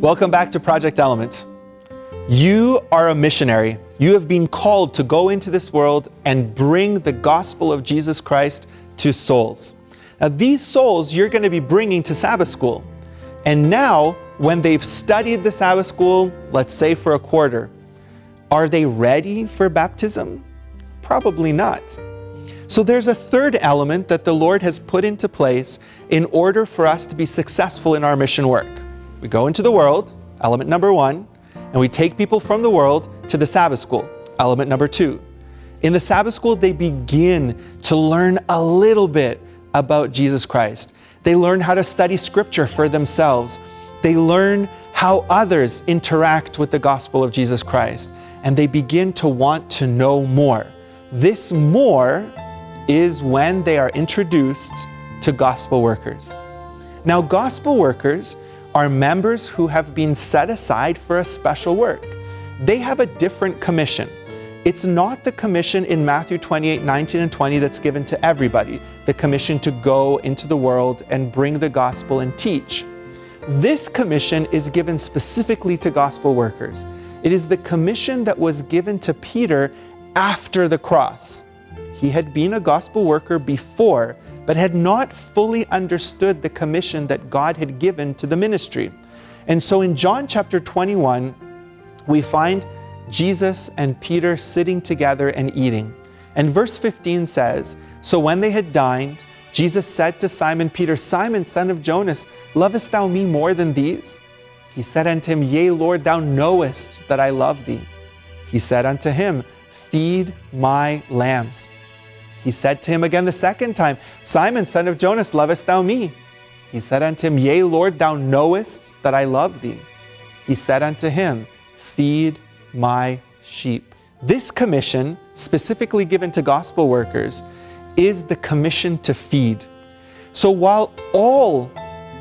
Welcome back to Project Elements. You are a missionary. You have been called to go into this world and bring the gospel of Jesus Christ to souls. Now, these souls you're going to be bringing to Sabbath school. And now, when they've studied the Sabbath school, let's say for a quarter, are they ready for baptism? Probably not. So there's a third element that the Lord has put into place in order for us to be successful in our mission work. We go into the world, element number one, and we take people from the world to the Sabbath school, element number two. In the Sabbath school, they begin to learn a little bit about Jesus Christ. They learn how to study scripture for themselves. They learn how others interact with the gospel of Jesus Christ and they begin to want to know more. This more is when they are introduced to gospel workers. Now, gospel workers are members who have been set aside for a special work. They have a different commission. It's not the commission in Matthew 28, 19 and 20 that's given to everybody, the commission to go into the world and bring the gospel and teach. This commission is given specifically to gospel workers. It is the commission that was given to Peter after the cross. He had been a gospel worker before, but had not fully understood the commission that God had given to the ministry. And so in John chapter 21, we find Jesus and Peter sitting together and eating. And verse 15 says, So when they had dined, Jesus said to Simon Peter, Simon, son of Jonas, lovest thou me more than these? He said unto him, Yea, Lord, thou knowest that I love thee. He said unto him, Feed my lambs. He said to him again the second time, Simon, son of Jonas, lovest thou me? He said unto him, Yea, Lord, thou knowest that I love thee. He said unto him, Feed my sheep. This commission, specifically given to gospel workers, is the commission to feed. So while all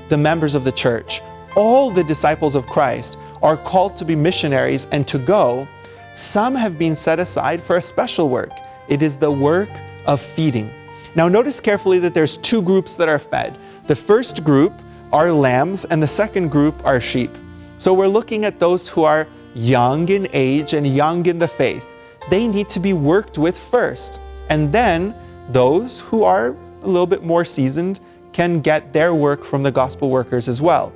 the members of the church all the disciples of Christ are called to be missionaries and to go, some have been set aside for a special work. It is the work of feeding. Now notice carefully that there's two groups that are fed. The first group are lambs and the second group are sheep. So we're looking at those who are young in age and young in the faith. They need to be worked with first. And then those who are a little bit more seasoned can get their work from the gospel workers as well.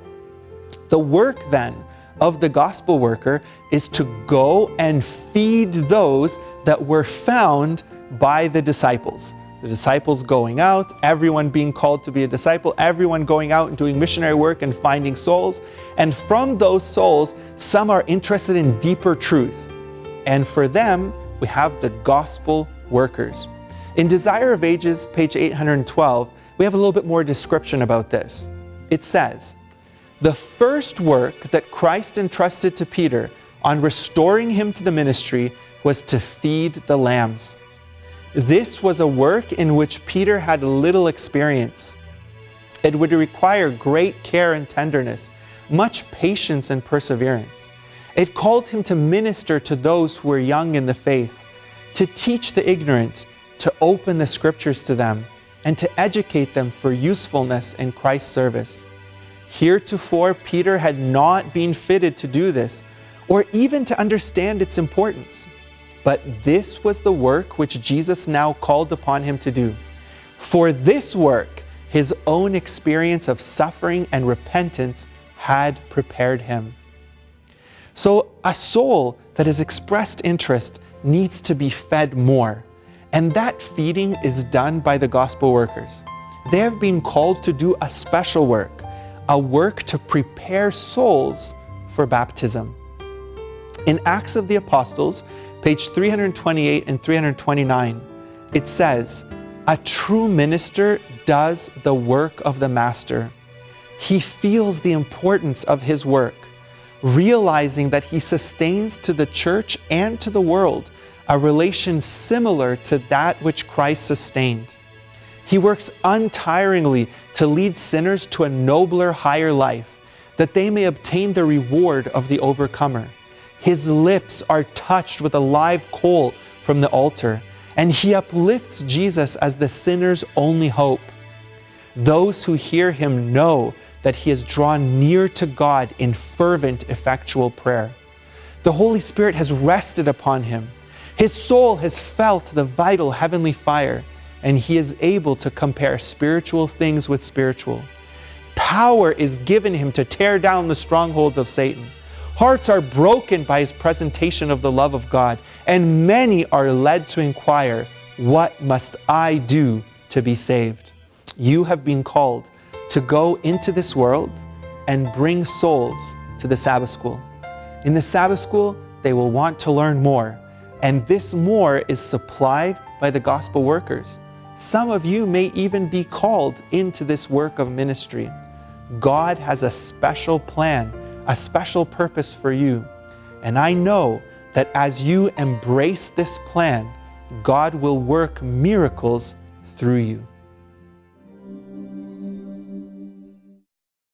The work then of the gospel worker is to go and feed those that were found by the disciples. The disciples going out, everyone being called to be a disciple, everyone going out and doing missionary work and finding souls. And from those souls, some are interested in deeper truth. And for them, we have the gospel workers. In Desire of Ages, page 812, we have a little bit more description about this. It says, the first work that Christ entrusted to Peter on restoring him to the ministry was to feed the lambs. This was a work in which Peter had little experience. It would require great care and tenderness, much patience and perseverance. It called him to minister to those who were young in the faith, to teach the ignorant, to open the scriptures to them, and to educate them for usefulness in Christ's service. Heretofore, Peter had not been fitted to do this, or even to understand its importance. But this was the work which Jesus now called upon him to do. For this work, his own experience of suffering and repentance had prepared him. So a soul that has expressed interest needs to be fed more. And that feeding is done by the gospel workers. They have been called to do a special work a work to prepare souls for baptism. In Acts of the Apostles, page 328 and 329, it says, A true minister does the work of the master. He feels the importance of his work, realizing that he sustains to the church and to the world a relation similar to that which Christ sustained. He works untiringly to lead sinners to a nobler, higher life, that they may obtain the reward of the overcomer. His lips are touched with a live coal from the altar, and he uplifts Jesus as the sinner's only hope. Those who hear him know that he has drawn near to God in fervent, effectual prayer. The Holy Spirit has rested upon him. His soul has felt the vital heavenly fire, and he is able to compare spiritual things with spiritual. Power is given him to tear down the strongholds of Satan. Hearts are broken by his presentation of the love of God, and many are led to inquire, What must I do to be saved? You have been called to go into this world and bring souls to the Sabbath school. In the Sabbath school, they will want to learn more, and this more is supplied by the gospel workers. Some of you may even be called into this work of ministry. God has a special plan, a special purpose for you. And I know that as you embrace this plan, God will work miracles through you.